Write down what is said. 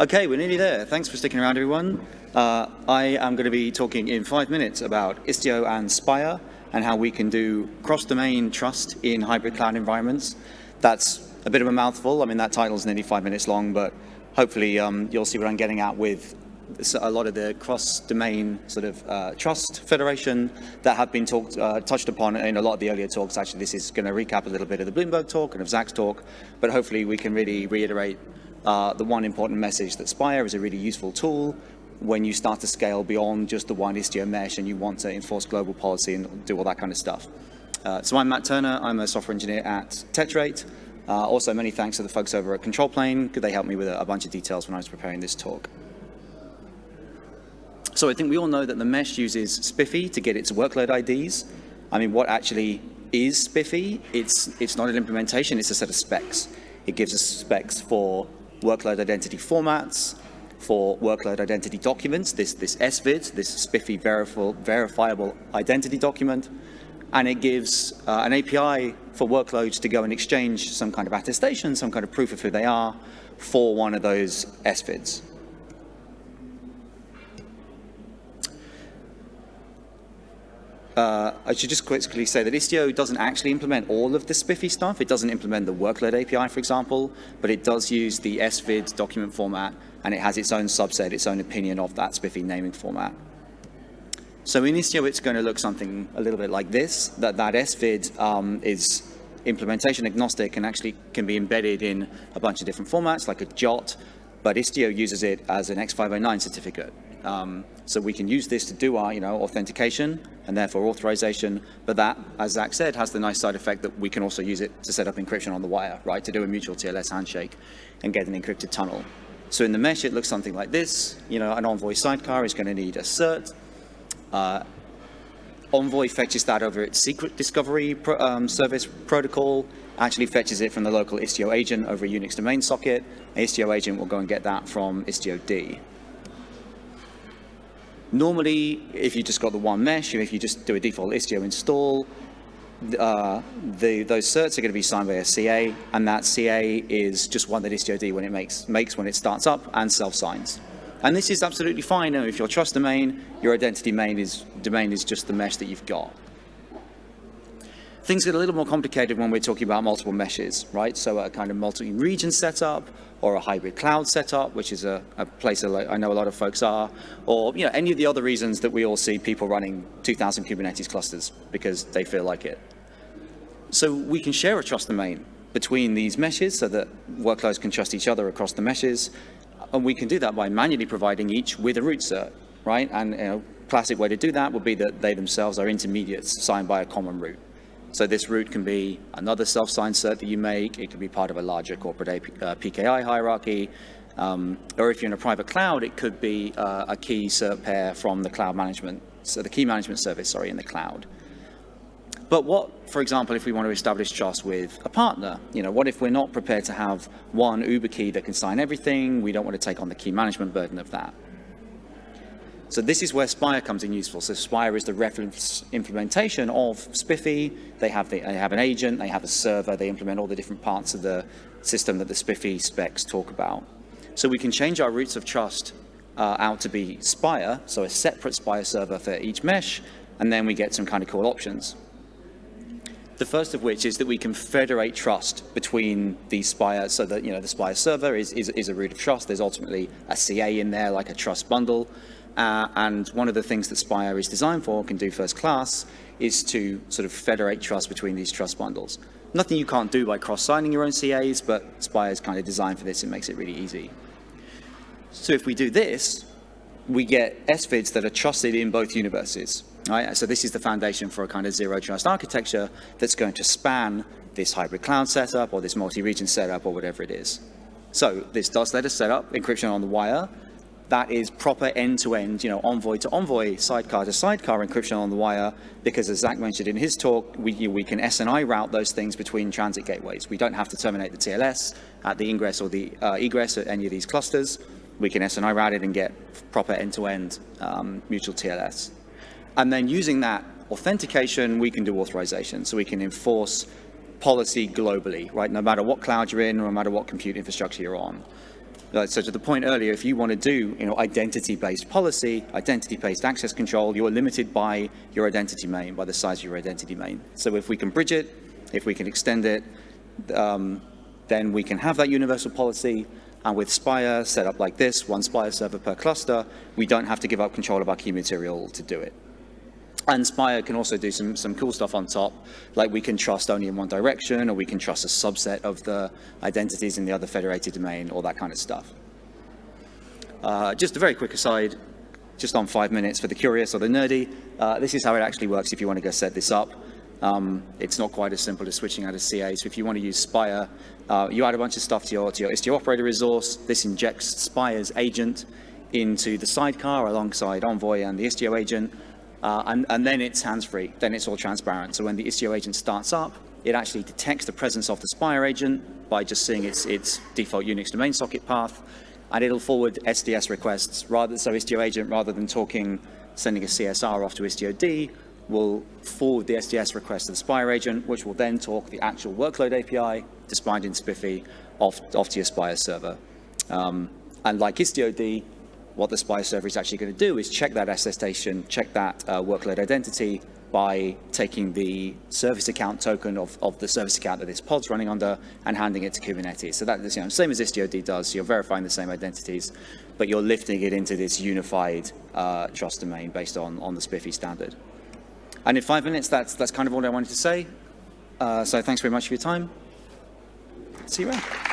Okay, we're nearly there. Thanks for sticking around, everyone. Uh, I am going to be talking in five minutes about Istio and Spire and how we can do cross-domain trust in hybrid cloud environments. That's a bit of a mouthful. I mean, that title is nearly five minutes long, but hopefully um, you'll see what I'm getting at with a lot of the cross-domain sort of uh, trust federation that have been talked, uh, touched upon in a lot of the earlier talks. Actually, this is going to recap a little bit of the Bloomberg talk and of Zach's talk, but hopefully we can really reiterate uh, the one important message that Spire is a really useful tool when you start to scale beyond just the one Istio mesh and you want to enforce global policy and do all that kind of stuff. Uh, so I'm Matt Turner. I'm a software engineer at Tetrate. Uh, also, many thanks to the folks over at Control Plane, because they helped me with a, a bunch of details when I was preparing this talk. So I think we all know that the mesh uses SPIFFE to get its workload IDs. I mean, what actually is SPIFFE? It's, it's not an implementation, it's a set of specs. It gives us specs for workload identity formats, for workload identity documents, this, this SVID, this SPIFFE verifiable, verifiable identity document, and it gives uh, an API for workloads to go and exchange some kind of attestation, some kind of proof of who they are for one of those SVIDs. Uh, I should just quickly say that Istio doesn't actually implement all of the SPIFFE stuff. It doesn't implement the workload API, for example, but it does use the SVID document format, and it has its own subset, its own opinion of that SPIFFE naming format. So in Istio, it's going to look something a little bit like this, that that SVID um, is implementation agnostic and actually can be embedded in a bunch of different formats, like a JWT, but Istio uses it as an X509 certificate. Um, so we can use this to do our, you know, authentication and therefore authorization. But that, as Zach said, has the nice side effect that we can also use it to set up encryption on the wire, right? To do a mutual TLS handshake and get an encrypted tunnel. So in the mesh, it looks something like this. You know, an Envoy sidecar is going to need a cert. Uh, Envoy fetches that over its secret discovery pro um, service protocol, actually fetches it from the local Istio agent over a Unix domain socket. Istio agent will go and get that from Istio-D. Normally, if you just got the one mesh, if you just do a default Istio install, uh, the, those certs are going to be signed by a CA, and that CA is just one that Istio-D when it makes, makes when it starts up and self-signs. And this is absolutely fine. If your trust domain, your identity domain is, domain is just the mesh that you've got. Things get a little more complicated when we're talking about multiple meshes, right? So a kind of multi-region setup or a hybrid cloud setup, which is a, a place I know a lot of folks are, or you know any of the other reasons that we all see people running 2,000 Kubernetes clusters because they feel like it. So we can share a trust domain between these meshes so that workloads can trust each other across the meshes. And we can do that by manually providing each with a root cert, right? And you know, classic way to do that would be that they themselves are intermediates signed by a common root. So this root can be another self-signed cert that you make. It can be part of a larger corporate AP, uh, PKI hierarchy. Um, or if you're in a private cloud, it could be uh, a key cert pair from the cloud management, so the key management service, sorry, in the cloud. But what, for example, if we want to establish trust with a partner? You know, what if we're not prepared to have one Uber key that can sign everything? We don't want to take on the key management burden of that. So this is where Spire comes in useful. So Spire is the reference implementation of SPIFFE. They have, the, they have an agent, they have a server, they implement all the different parts of the system that the SPIFFE specs talk about. So we can change our roots of trust uh, out to be Spire, so a separate Spire server for each mesh, and then we get some kind of cool options. The first of which is that we can federate trust between these Spire, so that you know the Spire server is, is, is a root of trust. There's ultimately a CA in there, like a trust bundle. Uh, and one of the things that Spire is designed for, can do first class, is to sort of federate trust between these trust bundles. Nothing you can't do by cross-signing your own CAs, but Spire is kind of designed for this. It makes it really easy. So if we do this, we get SVIDs that are trusted in both universes. Right? So this is the foundation for a kind of zero trust architecture that's going to span this hybrid cloud setup or this multi-region setup or whatever it is. So this does let us set up encryption on the wire that is proper end-to-end, -end, you know, envoy to envoy, sidecar to sidecar encryption on the wire, because as Zach mentioned in his talk, we, we can SNI route those things between transit gateways. We don't have to terminate the TLS at the ingress or the uh, egress at any of these clusters. We can SNI route it and get proper end-to-end -end, um, mutual TLS. And then using that authentication, we can do authorization. So we can enforce policy globally, right? No matter what cloud you're in, no matter what compute infrastructure you're on. So to the point earlier, if you want to do you know, identity-based policy, identity-based access control, you're limited by your identity main, by the size of your identity main. So if we can bridge it, if we can extend it, um, then we can have that universal policy. And with Spire set up like this, one Spire server per cluster, we don't have to give up control of our key material to do it. And Spire can also do some, some cool stuff on top, like we can trust only in one direction, or we can trust a subset of the identities in the other federated domain, all that kind of stuff. Uh, just a very quick aside, just on five minutes for the curious or the nerdy, uh, this is how it actually works if you want to go set this up. Um, it's not quite as simple as switching out of CA. So if you want to use Spire, uh, you add a bunch of stuff to your, to your Istio operator resource. This injects Spire's agent into the sidecar alongside Envoy and the Istio agent. Uh, and, and, then it's hands-free, then it's all transparent. So when the Istio agent starts up, it actually detects the presence of the Spire agent by just seeing its, its default Unix domain socket path, and it'll forward SDS requests, rather, so Istio agent, rather than talking, sending a CSR off to Istio-D, will forward the SDS request to the Spire agent, which will then talk the actual workload API, defined in SPIFFE, off, off to your Spire server. Um, and like Istio-D, what the Spire server is actually going to do is check that attestation, check that uh, workload identity by taking the service account token of, of the service account that this pod's running under and handing it to Kubernetes. So that is you know, same as Istio-D does. You're verifying the same identities, but you're lifting it into this unified uh, trust domain based on, on the SPIFFE standard. And in five minutes, that's, that's kind of all I wanted to say. Uh, so thanks very much for your time. See you around.